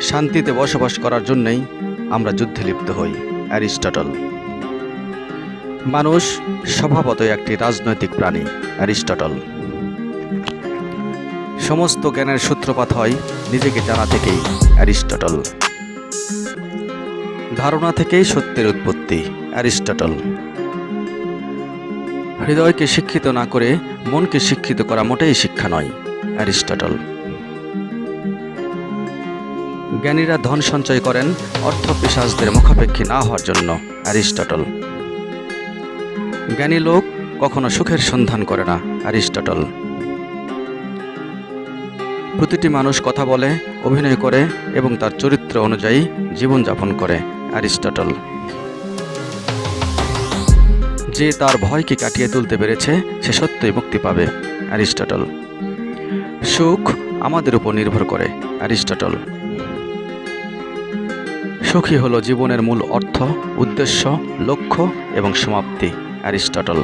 শান্তিতে বসবাস করার জন্যই আমরা যুদ্ধে লিপ্ত হই, অ্যারিস্টটল। মানুষ স্বভাবতই একটি রাজনৈতিক প্রাণী, অ্যারিস্টটল। সমস্ত জ্ঞানের সূত্রপাত হয় নিজেকে জানা থেকেই, অ্যারিস্টটল। ধারণা থেকেই সত্যের উৎপত্তি, অ্যারিস্টটল। হৃদয়কে শিক্ষিত না করে মনকে শিক্ষিত করা মোটেই শিক্ষা নয়, অ্যারিস্টটল। জ্ঞানীরা ধন সঞ্চয় করেন অর্থ পিশাচদের মুখাপেক্ষী না হওয়ার জন্য, অ্যারিস্টটল। জ্ঞানী লোক কখনো সুখের সন্ধান করে না, অ্যারিস্টটল। প্রতিটি মানুষ কথা বলে, অভিনয় করে এবং তার চরিত্র অনুযায়ী জীবনযাপন করে, অ্যারিস্টটল। যে তার ভয়কে কাটিয়ে তুলতে পেরেছে, সে সত্যই মুক্তি পাবে, অ্যারিস্টটল। সুখ আমাদের উপর নির্ভর করে, অ্যারিস্টটল। সুখী হলো জীবনের মূল অর্থ উদ্দেশ্য লক্ষ্য এবং সমাপ্তি অ্যারিস্টটল।